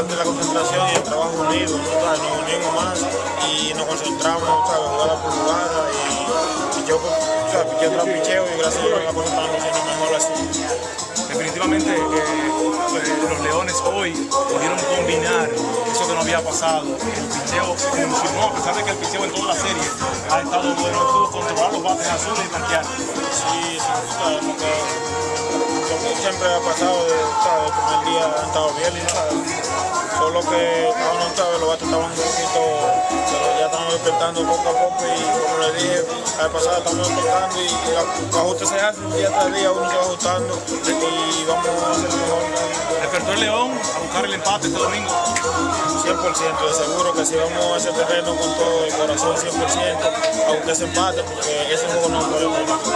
parte de la concentración y el trabajo unido, ¿sabes? nos unimos más y nos concentramos, ¿sabes? jugada por jugada y picheo, o sea, picheo tras picheo y gracias a Dios la cosa está haciendo mejor así. Definitivamente eh, los Leones hoy pudieron combinar eso que no había pasado. El picheo funcionó, a pesar de que el picheo en toda la serie ha estado bueno, pudo controlar los bates azules y marquear. Sí, sí, siempre ha pasado, el primer día han estado bien, ¿sabes? Solo que no ¿sabes? los bates estaban un poquito, ya estamos despertando poco a poco y como les dije, la vez pasada estamos despertando y los ajustes se hacen día tras día, uno se va ajustando y vamos a hacer mejor. ¿Despertó el León a buscar el empate este domingo? 100%, de seguro que si vamos a ese terreno con todo el corazón 100%, aunque se empate, porque ese juego no gracias. Gracias.